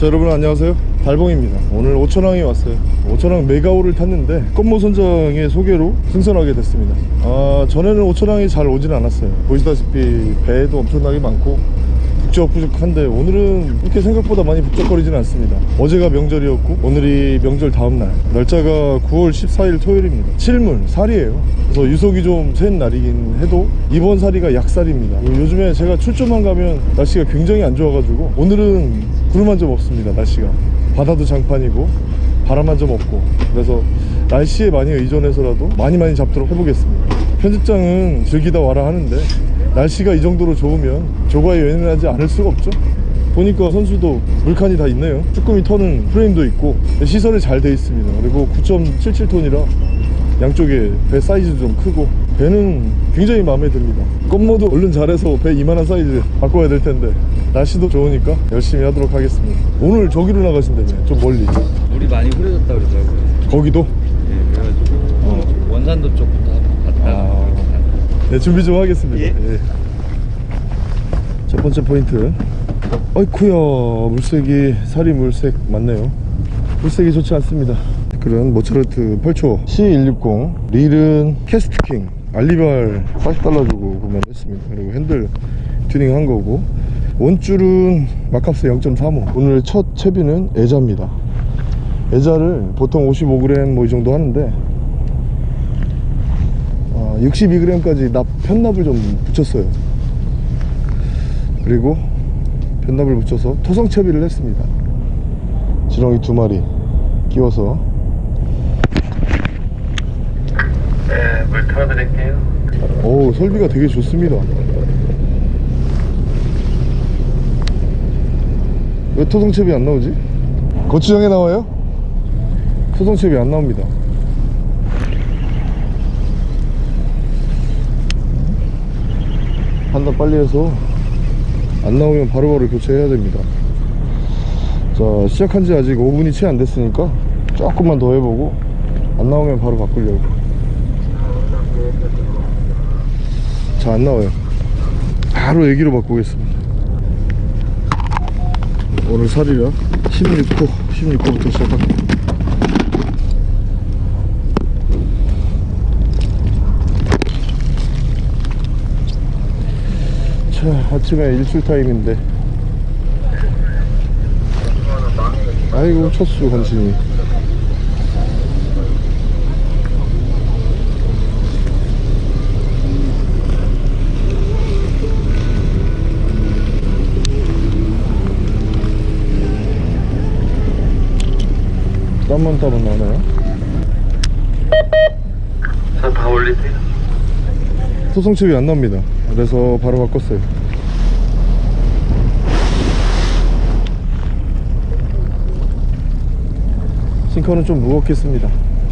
자 여러분 안녕하세요. 달봉입니다. 오늘 오천항에 왔어요. 오천항 메가오를 탔는데 꽃모 선장의 소개로 승선하게 됐습니다. 아 전에는 오천항에 잘 오진 않았어요. 보시다시피 배도 엄청나게 많고 북적북적한데 오늘은 그렇게 생각보다 많이 북적거리지는 않습니다. 어제가 명절이었고 오늘이 명절 다음날. 날짜가 9월 14일 토요일입니다. 칠물 살이에요. 그래서 유속이 좀 센 날이긴 해도 이번 살이가 약살입니다. 요즘에 제가 출조만 가면 날씨가 굉장히 안 좋아가지고 오늘은 구름 한 점 없습니다 날씨가. 바다도 장판이고 바람 한 점 없고. 그래서 날씨에 많이 의존해서라도 많이 많이 잡도록 해보겠습니다. 편집장은 즐기다 와라 하는데 날씨가 이 정도로 좋으면 조과에 연연하지 않을 수가 없죠. 보니까 선수도 물칸이 다 있네요. 쭈꾸미 터는 프레임도 있고 시설이 잘 돼 있습니다. 그리고 9.77톤이라 양쪽에 배 사이즈도 좀 크고 배는 굉장히 마음에 듭니다. 껌모도 얼른 잘해서 배 이만한 사이즈 바꿔야 될 텐데 날씨도 좋으니까 열심히 하도록 하겠습니다. 오늘 저기로 나가신다며? 좀 멀리. 물이 많이 흐려졌다 그러더라고요. 거기도? 예, 그래가지고 어. 원산도 쪽부터 네, 준비 좀 하겠습니다. 예. 예. 첫 번째 포인트. 어이쿠야, 물색이, 살이 물색 맞네요. 물색이 좋지 않습니다. 그런 모차르트 8초 C160 릴은 캐스트킹 알리발 40달러 주고 구매했습니다. 그리고 핸들 튜닝 한 거고 원줄은 마캅스 0.35 오늘 첫 채비는 애자입니다. 애자를 보통 55g 뭐 이 정도 하는데 62g까지 납 편납을 좀 붙였어요 그리고 편납을 붙여서 토성 채비를 했습니다 지렁이 두 마리 끼워서 네, 물 틀어드릴게요. 오 설비가 되게 좋습니다 왜 토성 채비 안 나오지? 거추장에 나와요? 토성 채비 안 나옵니다 판단 빨리 해서 안 나오면 바로바로 교체해야 됩니다. 자 시작한 지 아직 5분이 채 안 됐으니까 조금만 더 해보고 안 나오면 바로 바꾸려고. 자 안 나와요. 바로 애기로 바꾸겠습니다. 오늘 살이라 16호 16호부터 시작할게요 자 아침에 일출 타임인데 아이고 첫수 간신히 땀만 따면 나오나요? 자, 다 올리세요. 소송칩이 안 나옵니다. 그래서 바로 바꿨어요. 싱커는 좀 무겁겠습니다.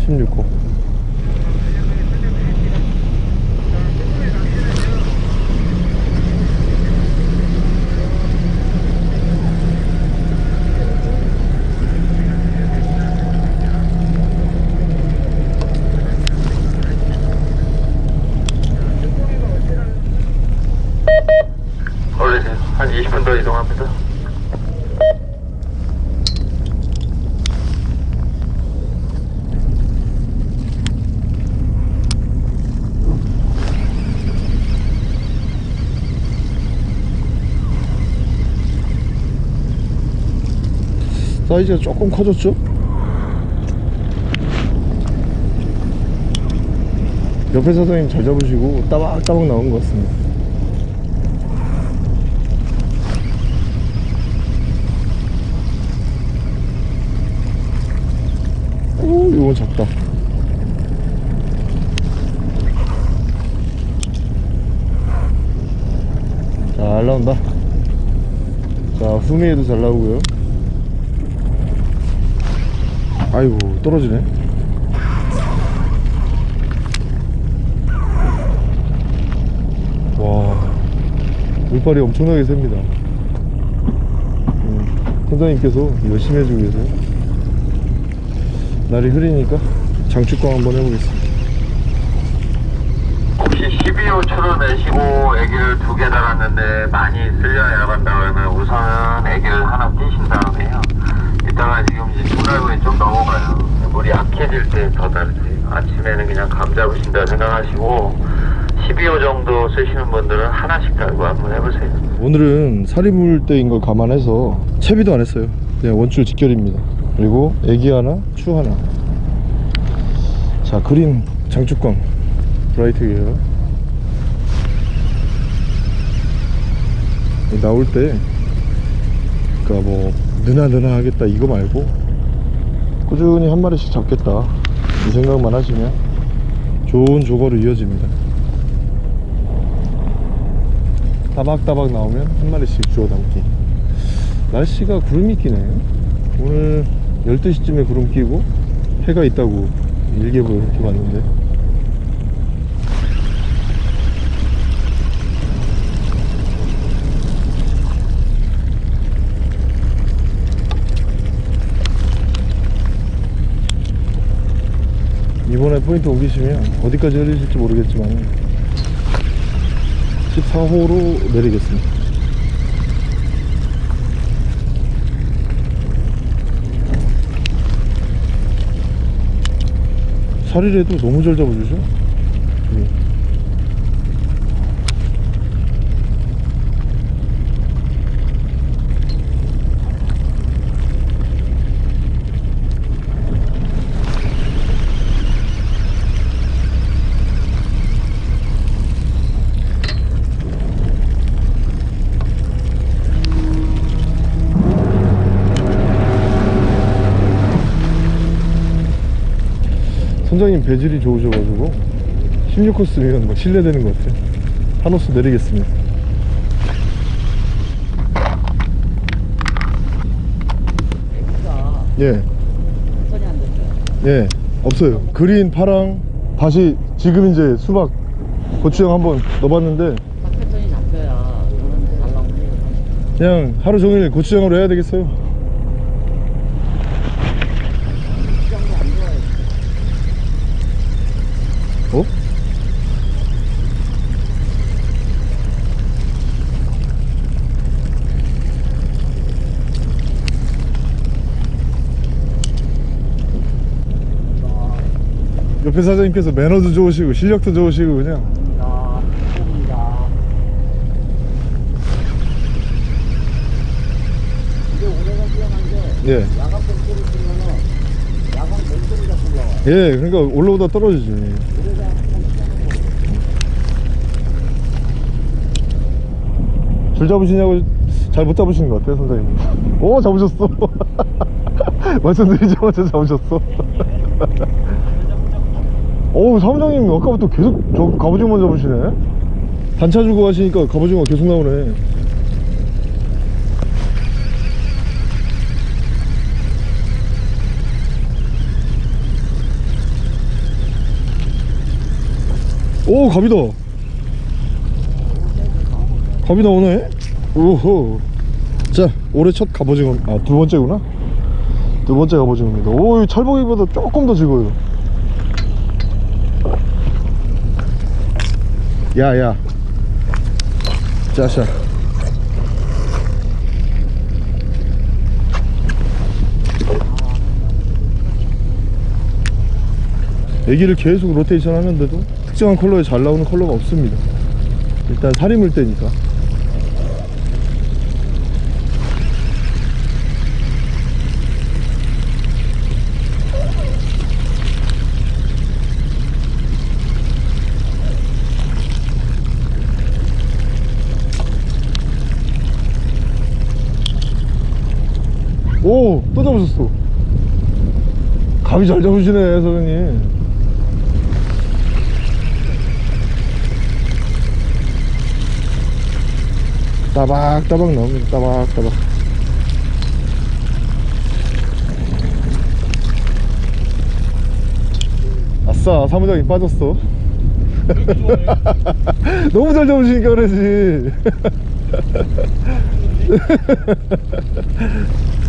16호 올리세요. 한 20분 더 이동합니다. 사이즈가 조금 커졌죠? 옆에 사장님 잘 잡으시고 따박따박 나온 것 같습니다. 오 이건 작다. 잘 나온다. 자 후미에도 잘 나오고요 아이고 떨어지네. 와 물빨이 엄청나게 셉니다. 음, 선장님께서 열심히 해주고 계세요 날이 흐리니까 장축광 한번 해보겠습니다. 혹시 12호초를 내시고 애기를 두 개 달았는데 많이 쓸려 나간다 그러면 우선은 애기를 하나 띄신 다음에요. 익혀질 때 더 다르세요. 아침에는 그냥 감 잡으신다 생각하시고 12호 정도 쓰시는 분들은 하나씩 달고 한번 해보세요. 오늘은 살이 물 때인 걸 감안해서 채비도 안 했어요. 그냥 원줄 직결입니다. 그리고 애기 하나 추 하나. 자 그린 장축광 브라이트 이 나올 때 그니까 뭐 느나 느나 하겠다 이거 말고. 꾸준히 한 마리씩 잡겠다. 이 생각만 하시면 좋은 조거로 이어집니다. 따박따박 나오면 한 마리씩 주워 담기. 날씨가 구름이 끼네. 오늘 12시쯤에 구름 끼고 해가 있다고 일기예보에 이렇게 봤는데 이번에 포인트 옮기시면 어디까지 흘리실지 모르겠지만 14호로 내리겠습니다. 살이라도 너무 잘 잡아주죠 선장님 배질이 좋으셔가지고 16코스면 뭐 신뢰되는 것 같아요. 한 호수 내리겠습니다. 예. 예. 없어요. 그린 파랑 다시 지금 이제 수박 고추장 한번 넣어봤는데 그냥 하루 종일 고추장으로 해야 되겠어요 시장도 안 좋아요. 어? 옆에 사장님께서 매너도 좋으시고 실력도 좋으시고 그냥 자, 봅니다. 이게 올해가 뛰어난 게 예. 야간 쓰면은 야간. 예 그러니까 올라오다 떨어지지. 줄 잡으시냐고 잘 못 잡으시는 것 같아요 선생님 오 잡으셨어 말씀드리자마자 잡으셨어 어우 사무장님 아까부터 계속 저 갑오징어만 잡으시네. 단차 주고 하시니까 갑오징어 계속 나오네. 오 갑이다. 갑이 나오네. 오호. 자 올해 첫 갑오징어. 아 두 번째구나? 두 번째 갑오징어입니다. 오이 철봉이보다 조금 더 지고요 야야. 자샤 애기를 계속 로테이션 하는데도 특정한 컬러에 잘 나오는 컬러가 없습니다. 일단 살이 물 때니까 오! 또 잡으셨어. 감이 잘 잡으시네 사장님. 따박따박 나옵니다. 따박따박. 아싸 사무장이 빠졌어. 너무 잘 잡으시니까 그러지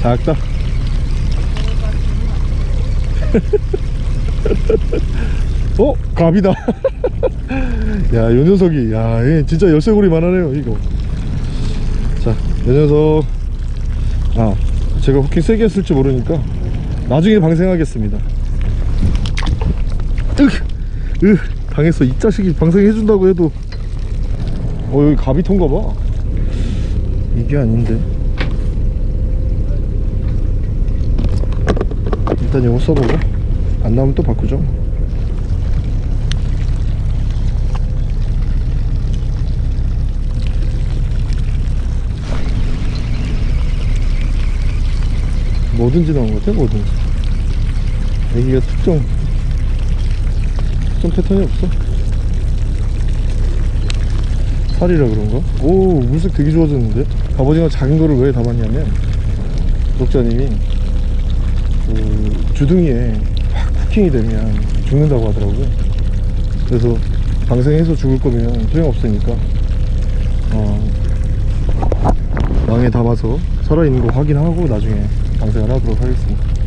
작다 어? 갑이다 야, 요 녀석이, 야, 얘 진짜 열쇠고리 만 하네요, 이거. 자, 요 녀석. 아, 제가 후킹 세게 했을지 모르니까 나중에 방생하겠습니다 으, 으, 당했어 이 자식이 방생해준다고 해도 어 여기 가비통가 봐 이게 아닌데 일단 이거 써보고. 안 나오면 또 바꾸죠. 뭐든지 나온 것 같아 뭐든지. 애기가 특정 특정 패턴이 없어. 살이라 그런가? 오 물색 되게 좋아졌는데? 갑오징어 작은 거를 왜 담았냐면 구독자님이 그 주둥이에 확 쿠킹이 되면 죽는다고 하더라고요 그래서 방생해서 죽을 거면 소용없으니까 어, 망에 담아서 살아있는 거 확인하고 나중에 방생을 하도록 하겠습니다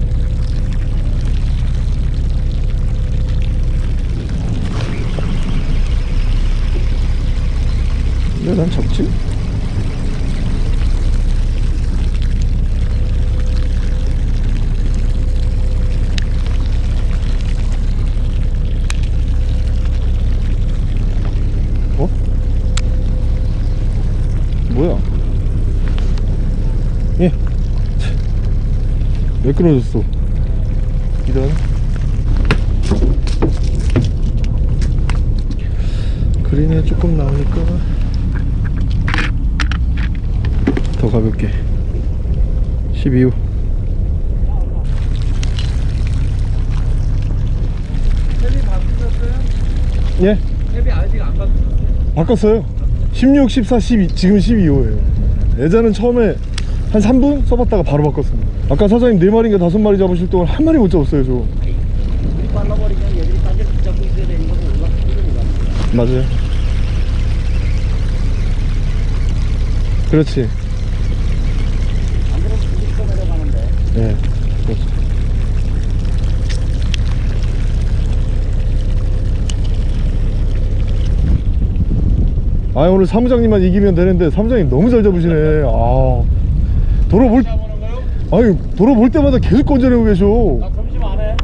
왜난 적지? 어? 뭐야? 예. 왜 끊어졌어? 이런. 그린에 조금 나오니까 더 가볍게 12호 탭이 바꾸셨어요? 예 탭이 아직 안 바꾸셨어요? 바꿨어요 16, 14, 12 지금 12호예요 예전은 처음에 한 3분 써봤다가 바로 바꿨습니다 아까 사장님 4마리인가 5마리 잡으실 동안 한 마리 못 잡았어요 저. 우리 빨라버리면 얘들이 딴데 붙잡고 있어야 되는 올라가기를 못합니다 맞아요. 그렇지. 안 내려가는데 네 그렇죠 아 오늘 사무장님만 이기면 되는데 사무장님 너무 잘 잡으시네. 아. 도로 볼잡 아니 도로 볼 때마다 계속 건져내고 계셔 나 점심 안 해.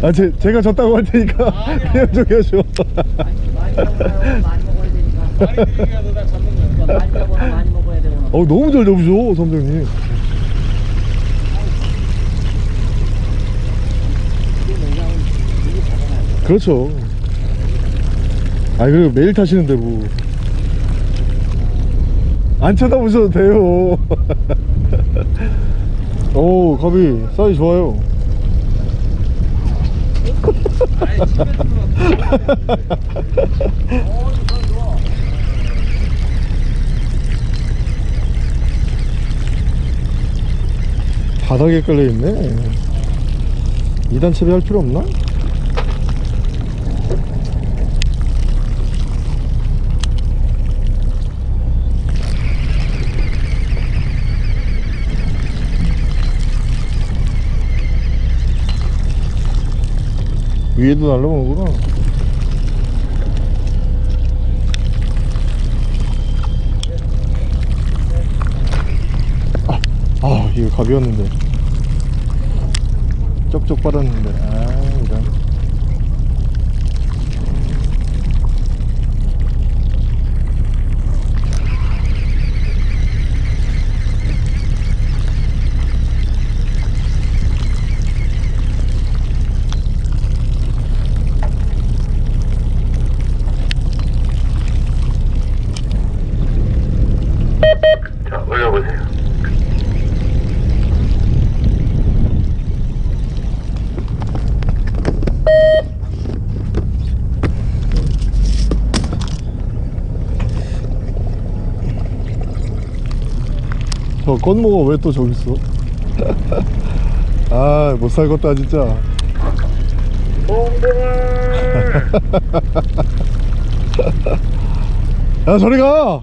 아 제, 제가 졌다고 할 테니까 아니야. 그냥 저기 하셔 많이 잡아요. 많이 먹어야 되니까. 많이 잡는 거야. 많이 잡아나 많이 먹어야 되구나. 어 너무 잘 잡으셔 잡아놔야 그렇죠 아니 그리고 매일 타시는데 뭐 안 쳐다보셔도 돼요. 오 갑이. 사이 좋아요. 바닥에 깔려있네. 2단 처리할 필요 없나? 위에도 날라오는구나. 아, 아 이거 갑이었는데. 쪽쪽 빨았는데. 아 건모가 왜 또 저기 있어? 아, 못 살겠다, 진짜. 야, 저리 가!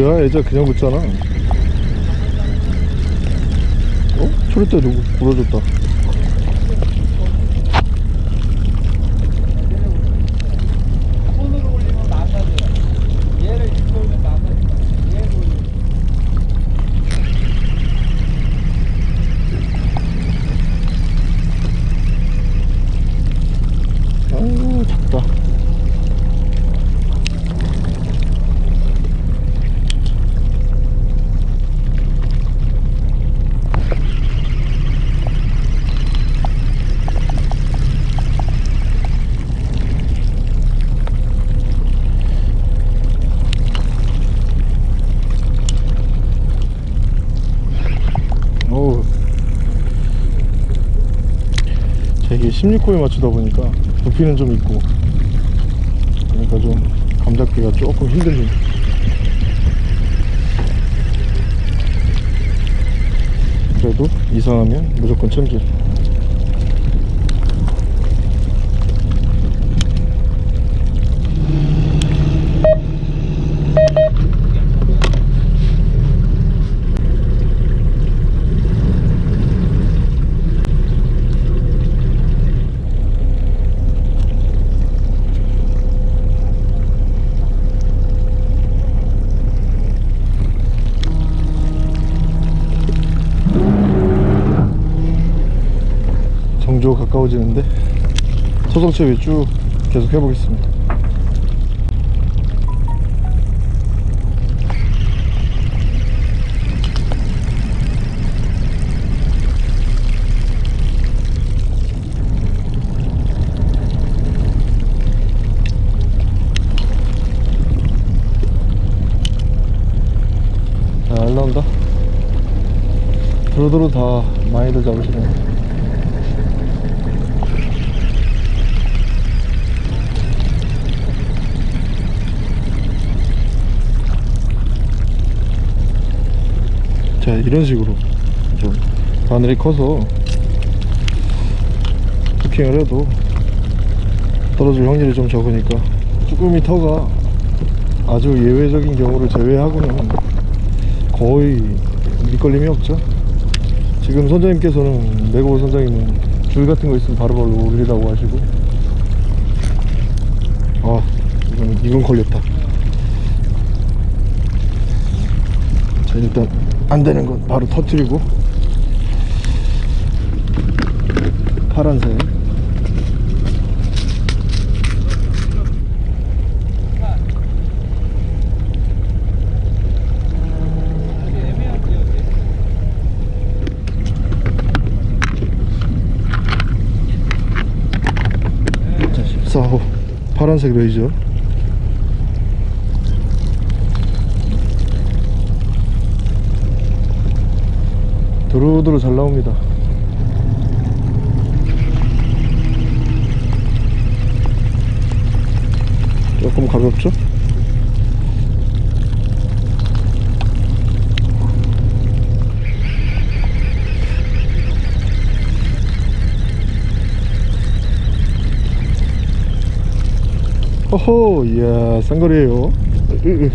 뭐야? 애자 그냥 붙잖아. 어? 초리대 누구? 부러졌다 손으로 올리면 망가져요. 얘를 이렇게 올리면 망가진다. 얘를 올리면. 아유 작다 어우 자, 16호에 맞추다 보니까 부피는 좀 있고 그러니까 좀 감잡기가 조금 힘들긴 그래도 이상하면 무조건 챔질 정조 가까워지는데 소성채비 쭉 계속 해보겠습니다. 잘 나온다? 두루두루 다 많이들 잡으시네 자 이런 식으로 좀 바늘이 커서 부킹을 해도 떨어질 확률이 좀 적으니까 쭈꾸미 터가 아주 예외적인 경우를 제외하고는 거의 밑걸림이 없죠. 지금 선장님께서는 네고 선장님은 줄 같은 거 있으면 바로 바로 올리라고 하시고. 아 이건, 이건 걸렸다. 자 일단 안 되는 건 바로 터트리고 파란색 자 14호 파란색 레이저 두루두루 잘 나옵니다. 조금 가볍죠? 호호 이야 쌍거리에요 으, 으.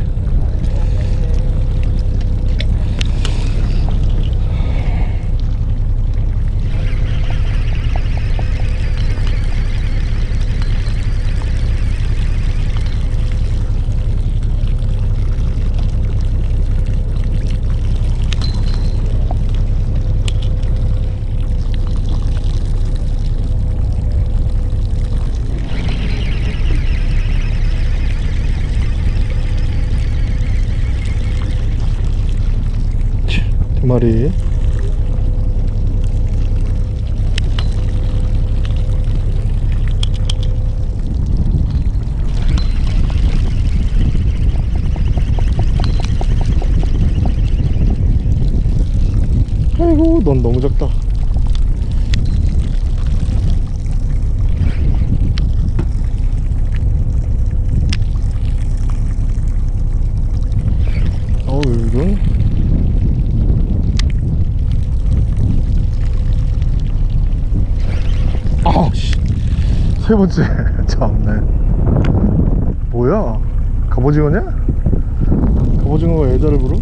두 마리 아이고 넌 너무 작다 어우 이건 아씨 세 번째 참네 뭐야 갑오징어냐? 갑오징어가 애자를 부르?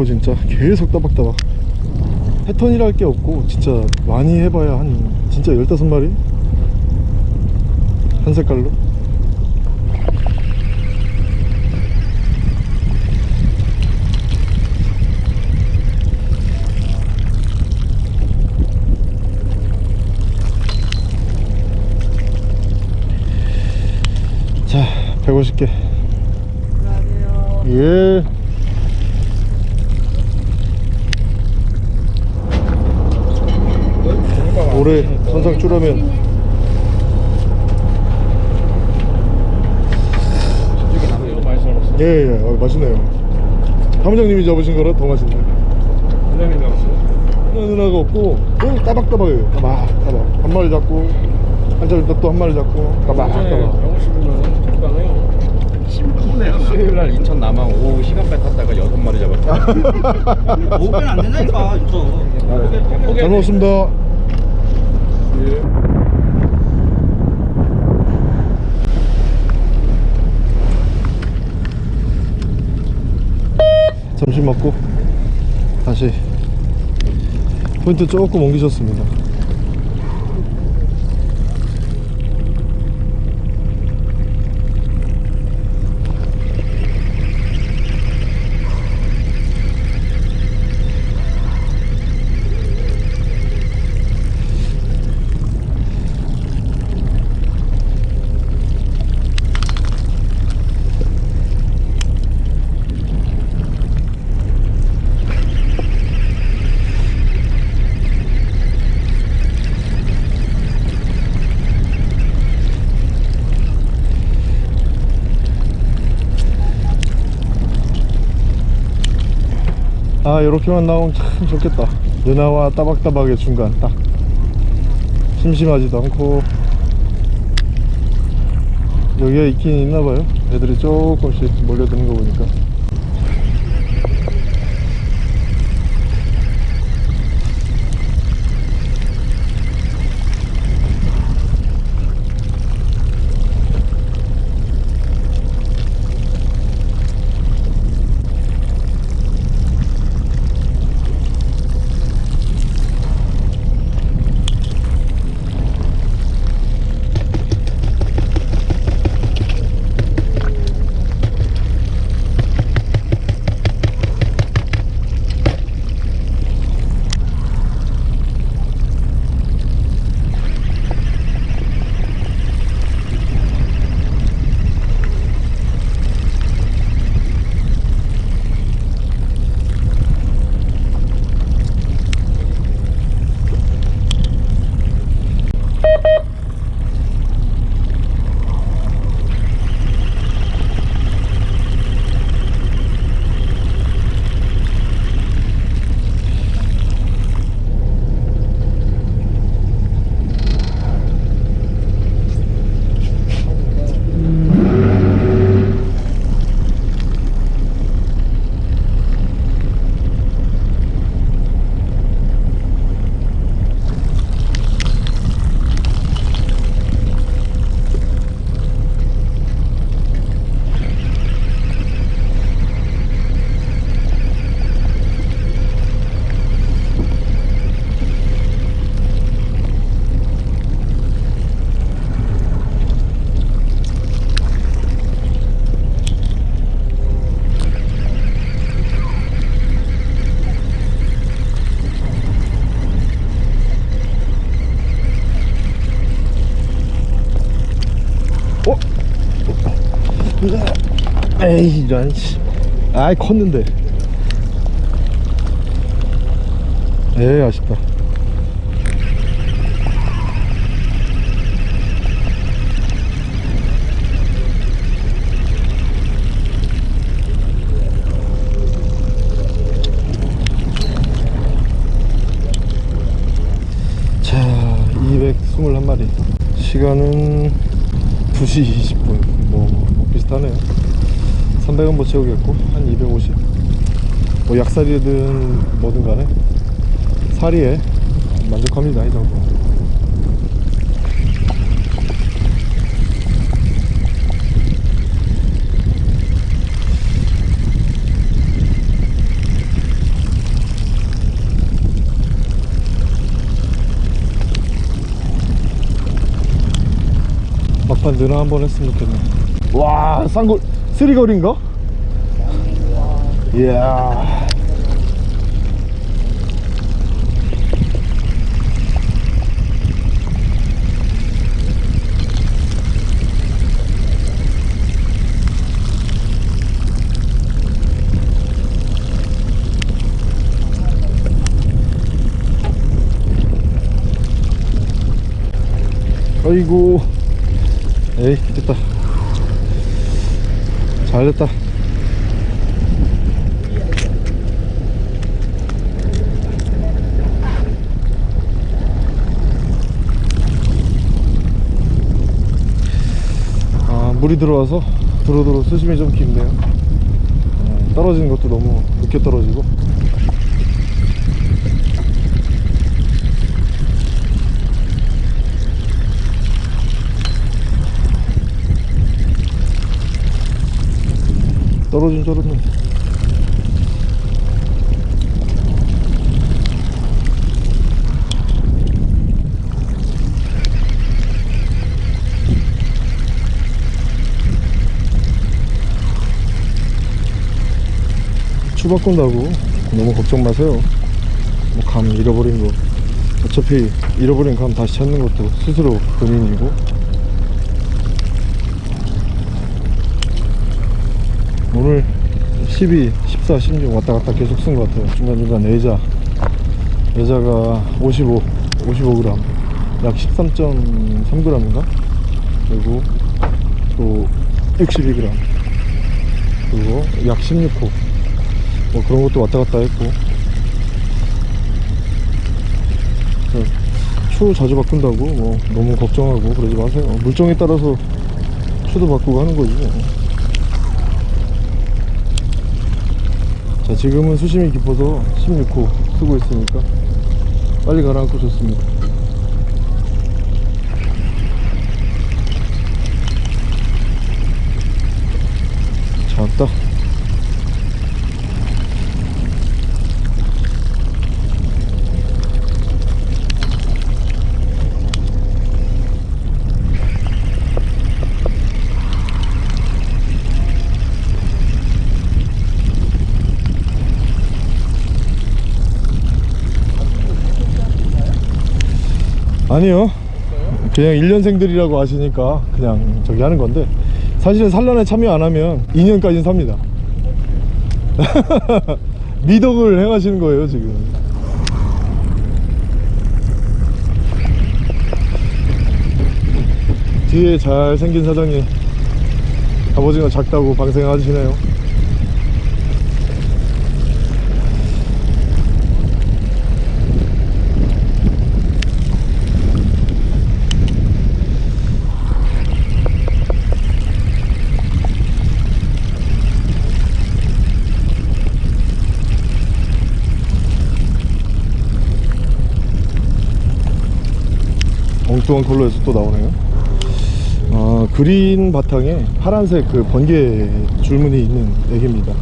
없고 진짜 계속 따박따박 패턴이랄 게 없고 진짜 많이 해봐야 한 진짜 15마리? 한 색깔로? 자 150개 예 올해 선상 쭈라면 이거 많이 썰었어. 예예 어, 맛있네요 사무장님이 잡으신 거라 더 맛있네 부장님 잡았어. 누나 누나가 없고 또 따박따박해요 따박 따박 한 마리 잡고 한참 있다 또한 마리 잡고 따박 따박 병원 씹으면 적당해요. 수요일 날 인천 남항 오후 시간배 탔다가 여섯 마리 잡았다. 오pen 안 된다니까, 이거. 잘 먹었습니다 예. 점심 먹고 다시 포인트 조금 옮기셨습니다 아 이렇게만 나오면 참 좋겠다. 누나와 따박따박의 중간 딱. 심심하지도 않고. 여기가 있긴 있나봐요. 애들이 조금씩 몰려드는 거 보니까 에이 이런 씨. 아이 컸는데. 에이 아쉽다. 자 221마리. 시간은 2시 20분. 뭐, 뭐 비슷하네요 300원 뭐 채우겠고 한 250. 뭐 약살이든 뭐든 간에 사리에 만족합니다 이 정도. 막판 누나 한번 했으면 좋겠네. 와, 쌍골 쓰리거리인가? 이야. 아이고 에이 됐다 잘 됐다. 아 물이 들어와서 도로도로 수심이 좀 깊네요. 어, 떨어지는 것도 너무 늦게 떨어지고 떨어진 줄 알았네. 추바꾼다고. 너무 걱정 마세요. 뭐 감 잃어버린 거. 어차피 잃어버린 감 다시 찾는 것도 스스로 본인이고 오늘 12, 14, 16 왔다 갔다 계속 쓴 것 같아요. 중간중간 내자. 내자가 55, 55g. 약 13.3g인가? 그리고 또 62g. 그리고 약 16호. 뭐 그런 것도 왔다 갔다 했고. 추 자주 바꾼다고 뭐 너무 걱정하고 그러지 마세요. 물정에 따라서 추도 바꾸고 하는 거지. 뭐. 자 지금은 수심이 깊어서 16호 쓰고 있으니까 빨리 가라앉고 좋습니다. 자 왔다 아니요. 그냥 1년생들이라고 하시니까 그냥 저기 하는 건데. 사실은 산란에 참여 안 하면 2년까지는 삽니다. 미덕을 행하시는 거예요 지금. 뒤에 잘생긴 사장님. 갑오징어 작다고 방생하시네요 엉뚱한 컬러에서 또 나오네요. 아, green 바탕에 파란색 그 번개 줄무늬 있는 애기입니다.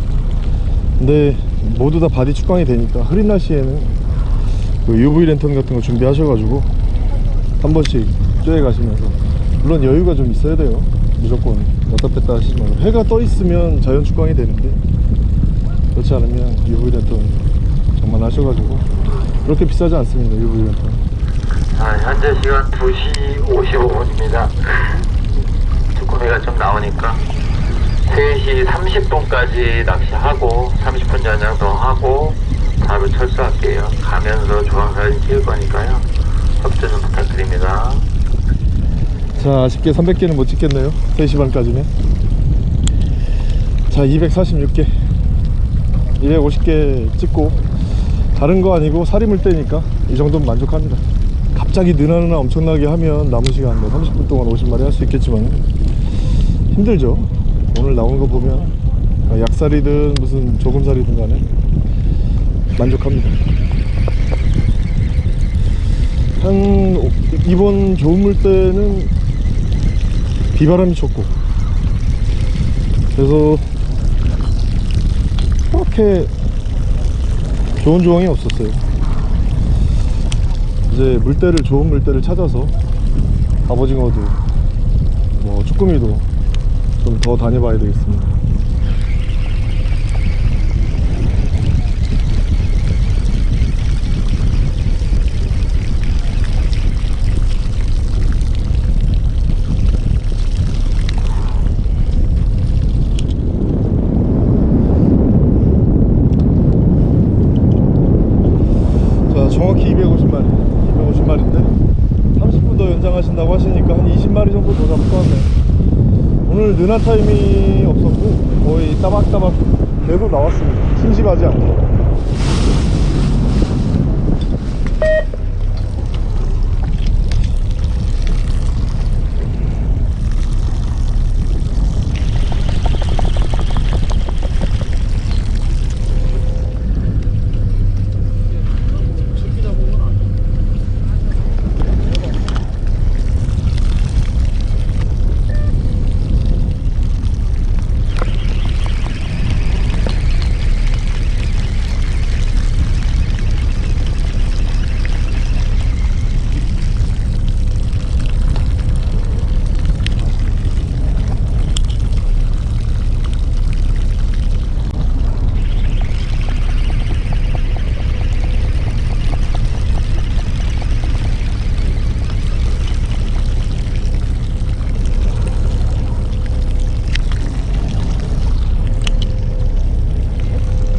근데 모두 다 body 축광이 되니까 흐린 날씨에는 그 UV 랜턴 같은 거 준비하셔가지고 한 번씩 쬐어 가시면서 물론 여유가 좀 있어야 돼요. 무조건 왔다 뺐다 하시지 해가 떠 있으면 자연 축광이 되는데 그렇지 않으면 UV 랜턴 정말 하셔가지고 그렇게 비싸지 않습니다 UV 랜턴 아, 현재 시간 2시 55분입니다. 주꾸미가 좀 나오니까 3시 30분까지 낚시하고 30분 연장 더 하고 바로 철수할게요. 가면서 조항사진 찍을 거니까요. 협조 좀 부탁드립니다. 자 아쉽게 300개는 못 찍겠네요 3시 반까지는 자 246개 250개 찍고 다른 거 아니고 살이 물 때니까 이 정도면 만족합니다 갑자기 느나느나 엄청나게 하면 남은 시간 뭐 30분 동안 50마리 할 수 있겠지만 힘들죠. 오늘 나온 거 보면 약살이든 무슨 조금살이든 간에 만족합니다. 한 이번 좋은 물때는 비바람이 쳤고 그래서 그렇게 좋은 조항이 없었어요 이제 물때를 좋은 물때를 찾아서 갑오징어도 뭐 쭈꾸미도 좀 더 다녀봐야 되겠습니다 자 정확히 250마리 250마리인데 30분 더 연장하신다고 하시니까 한 20마리 정도 더 잡을 것 느나 타임이 없었고 거의 따박따박 계속 나왔습니다. 심심하지 않게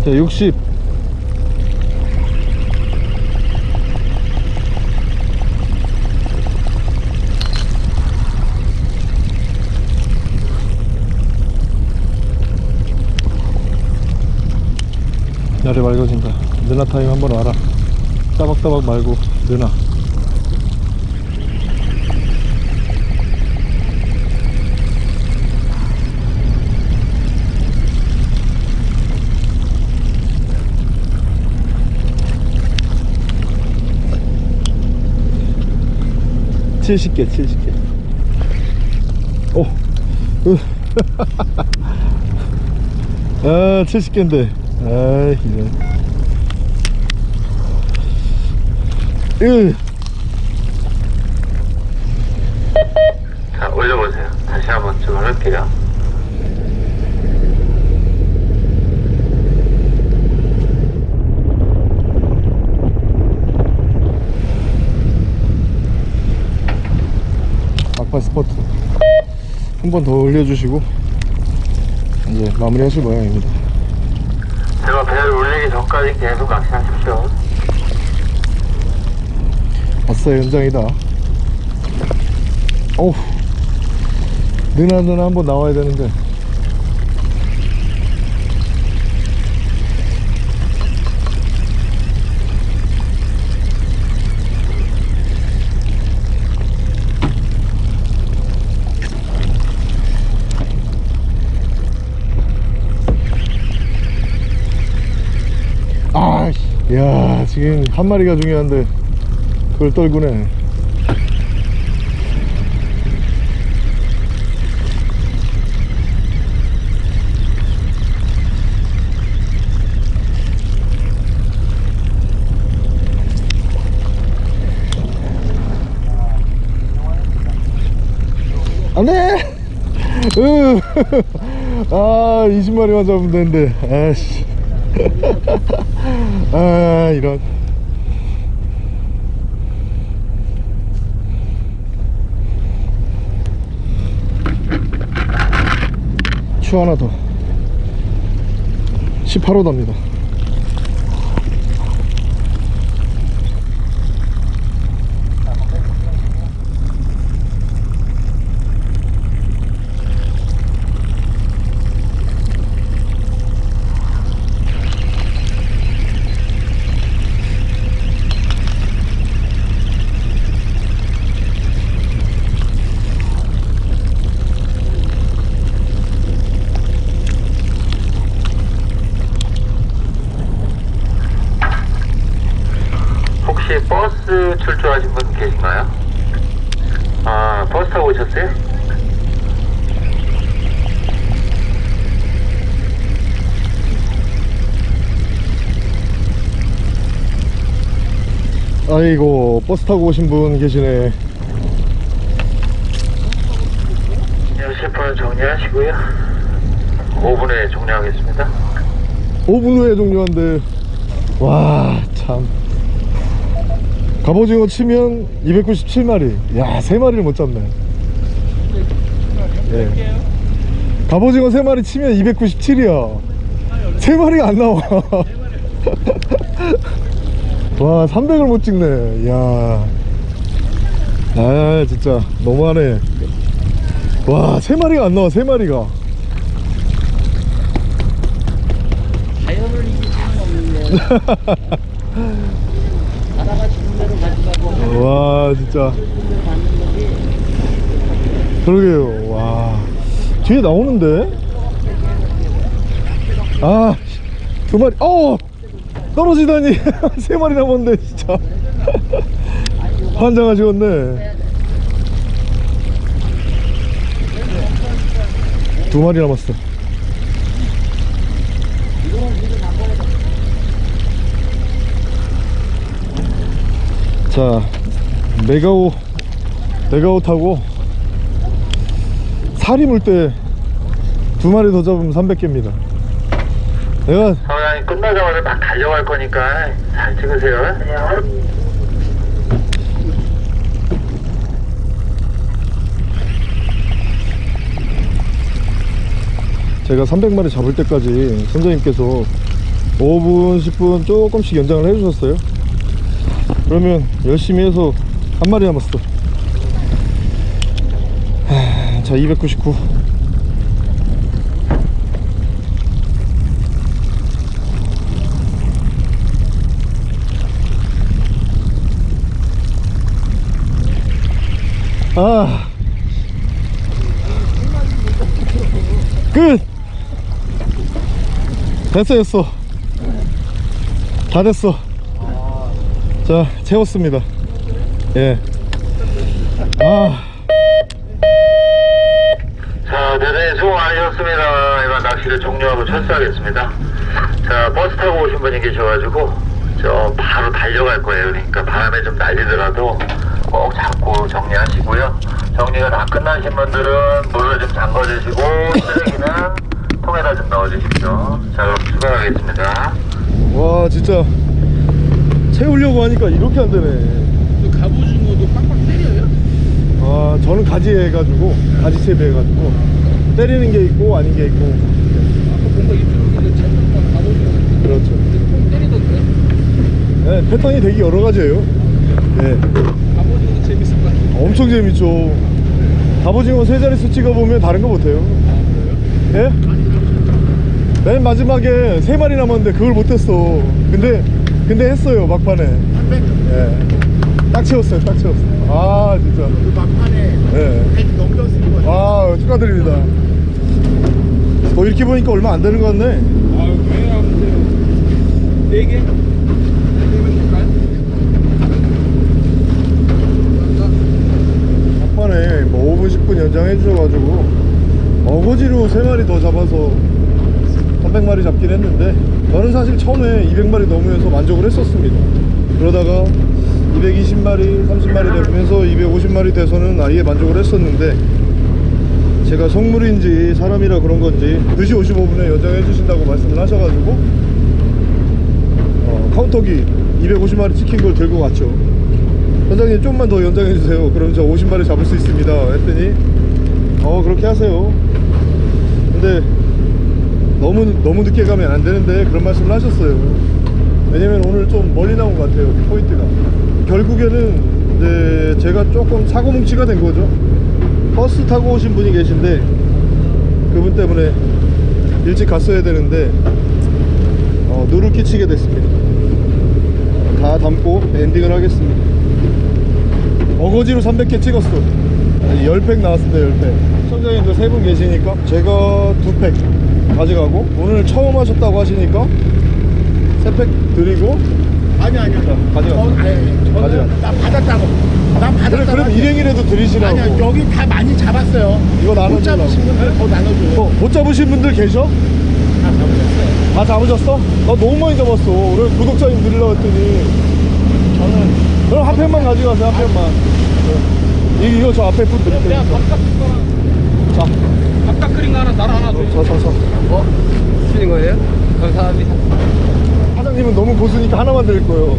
자 60. 날이 맑아진다. 느나 타임 한번 와라. 따박따박 말고 느나 칠십 개 칠십 개 오. 으. 아 70개인데 아 이런 으. 자, 올려보세요. 다시 한번 좀 할게요. 스포트. 한 번 더 올려주시고 이제 마무리 하실 모양입니다. 제가 배를 올리기 전까지 계속 낚시하십시오. 아싸 연장이다. 어우 느나 느나 한번 나와야 되는데 아씨 야 지금 한 마리가 중요한데 그걸 떨구네. 안돼! 으. 아 20마리만 잡으면 되는데. 아씨 아 이런. 추 하나 더. 18호답니다 혹시 버스 출조하신 분 계신가요? 아, 버스 타고 오셨어요? 아이고 버스 타고 오신 분 계시네 10분 정리하시고요. 5분 후에 종료하겠습니다. 5분 후에 종료한대 와 참 갑오징어 치면 297마리. 야 3마리를 못 잡네. 예. 갑오징어 3마리 치면 297이야 3마리가 안 나와. 와 300을 못 찍네. 야. 아, 진짜 너무하네. 와 3마리가 안 나와 3마리가. 자연을 이길 수는 없는데 와 진짜. 그러게요. 와. 뒤에 나오는데? 아 두 마리 어! 떨어지다니. 세 마리 남았네 진짜. 환장하시겠네. 두 마리 남았어. 자 메가오 메가오 타고 살이 물 때 두 마리 더 잡으면 300개입니다 내가 사장님 끝나자마자 막 달려갈 거니까 잘 찍으세요. 제가 300마리 잡을 때까지 선장님께서 5분 10분 조금씩 연장을 해주셨어요 그러면 열심히 해서 한 마리 남았어. 하, 자 299. 아. 끝! 됐어 됐어. 다 됐어. 자 채웠습니다 예. 아 자, 대단히 수고 많으셨습니다. 이만 낚시를 종료하고 철수하겠습니다. 자, 버스 타고 오신 분이 계셔가지고, 저, 바로 달려갈 거예요. 그러니까 바람에 좀 날리더라도 꼭 잡고 정리하시고요. 정리가 다 끝나신 분들은 물을 좀 잠궈주시고, 쓰레기는 통에다 좀 넣어주십시오. 자, 그럼 출발하겠습니다. 와 진짜 채우려고 하니까 이렇게 안 되네 갑오징어도 빡빡 때려요? 아 저는 가지 해가지고 가지 채비 해가지고 때리는 게 있고 아닌 게 있고. 아까 뭔가 이쪽에 잘못만 갑오징어 그렇죠. 꼭 때리던데? 네, 패턴이 되게 여러 가지예요. 네. 갑오징어도 재밌을 것 같은데. 엄청 재밌죠. 갑오징어 세 자릿수 찍어보면 다른 거 못해요. 예? 맨 마지막에 세 마리 남았는데 그걸 못했어. 근데 근데 했어요 막판에. 예. 딱 채웠어요 딱 채웠어요 아 진짜 막판에 예. 100 넘겼을 거아 축하드립니다 뭐 이렇게 보니까 얼마 안 되는 것 같네 아왜 아무튼 4개? 4개면 될까요? 막판에 뭐 5분 10분 연장해 주셔가지고 어거지로 3마리 더 잡아서 300마리 잡긴 했는데 저는 사실 처음에 200마리 넘으면서 만족을 했었습니다 그러다가 220마리 30마리 되면서 250마리 돼서는 아예 만족을 했었는데 제가 성물인지 사람이라 그런 건지 2시 55분에 연장해 주신다고 말씀을 하셔가지고 어, 카운터기 250마리 찍힌 걸 들고 갔죠 선장님 좀만 더 연장해 주세요 그럼 저 50마리 잡을 수 있습니다 했더니 어 그렇게 하세요 근데 너무 너무 늦게 가면 안 되는데 그런 말씀을 하셨어요. 왜냐면 오늘 좀 멀리 나온 것 같아요. 포인트가. 결국에는 이제 제가 조금 사고 뭉치가 된 거죠. 버스 타고 오신 분이 계신데 그분 때문에 일찍 갔어야 되는데 어, 누를 끼치게 됐습니다. 다 담고 엔딩을 하겠습니다. 어거지로 300개 찍었어. 10팩 나왔습니다, 10팩. 시청자님도 세분 계시니까 제가 두팩 가져가고 오늘 처음 하셨다고 하시니까 세팩 드리고 아니 아니요. 가져가. 저, 아니, 가져가. 저는 나 받았다고. 나 받았다고. 그래도 일행이라도 드리시라고. 아니야 여기 다 많이 잡았어요. 이거 못 나눠주려고. 잡으신 분들 더 나눠줘요. 어, 못 잡으신 분들 계셔? 다 잡으셨어요. 다 잡으셨어? 나 너무 많이 잡았어. 오늘 구독자님 드리려고 했더니. 저는 그럼 한 팩만 가져가세요, 한 팩만. 네. 이- 이거 저 앞에 분 드릴게요. 내가 밥값 자, 밥값 끓인 거 하나 나랑 하나 줘. 자, 자, 자. 어? 주는 거예요? 감사합니다. 사장님은 너무 고수니까 하나만 드릴 거예요.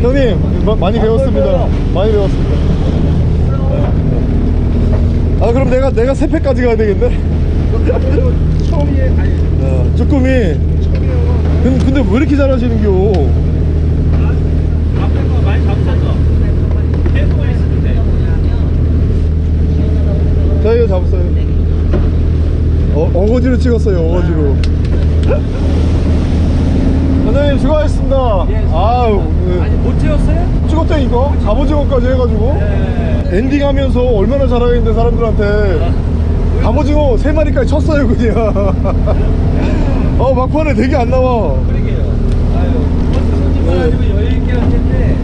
형님, 마- 많이 배웠습니다. 많이 배웠습니다. 아, 그럼 내가, 내가 세 팩까지 가야 되겠네? 처음이에 아니 야, 쭈꾸미. 근데, 근데 왜 이렇게 잘하시는겨? 앞에 거 잡았어요. 어, 어거지로 찍었어요, 어거지로. 선생님, 수고하셨습니다. 아유, 아니 못 채웠어요? 찍었다니까? 갑오징어까지 해가지고. 엔딩 하면서 얼마나 잘하겠는데, 사람들한테. 갑오징어 세 마리까지 쳤어요, 그냥. 어, 막판에 되게 안 나와. 그러게요. 아유, 버스 손님만 가지고 여유 있게 할 텐데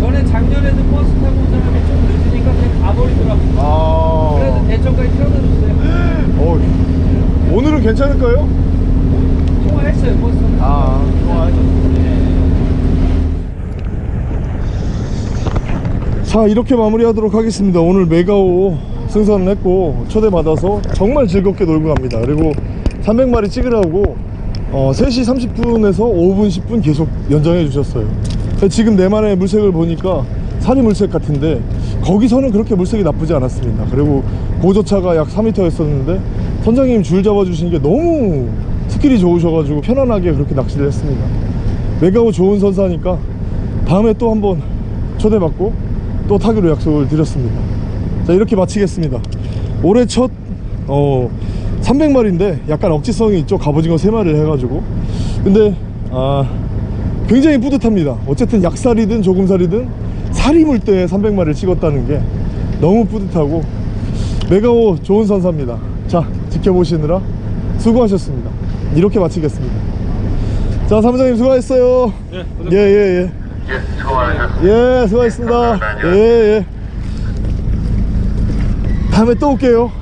전에 작년에도 버스 타고 온 사람이 좀 늦으니까 그냥 가버리더라고. 아. 그래서 줬어요. 어, 오늘은 괜찮을까요 버스. 아, 자 이렇게 마무리하도록 하겠습니다. 오늘 메가오 승선을 했고 초대받아서 정말 즐겁게 놀고 갑니다. 그리고 300마리 찍으라고 어, 3시 30분에서 5분 10분 계속 연장해 주셨어요. 지금 내만의 물색을 보니까 산이 물색 같은데 거기서는 그렇게 물색이 나쁘지 않았습니다. 그리고 고저차가 약 4m였었는데 선장님 줄 잡아 주신 게 너무 skill이 좋으셔가지고 편안하게 그렇게 낚시를 했습니다. 메가오 좋은 선사니까 다음에 또 한번 초대받고 또 타기로 약속을 드렸습니다. 자 이렇게 마치겠습니다. 올해 첫 어, 300마리인데 약간 억지성이 있죠 갑오징어 3마리를 해가지고. 근데 아 굉장히 뿌듯합니다. 어쨌든 약살이든 조금살이든 살이 물 때 300마리를 찍었다는 게 너무 뿌듯하고 메가오 좋은 선사입니다. 자 지켜보시느라 수고하셨습니다. 이렇게 마치겠습니다. 자 사무장님 수고하셨어요. 예예예 예, 예, 수고 많으셨습니다. 예, 수고하셨습니다 감사합니다. 예예 다음에 또 올게요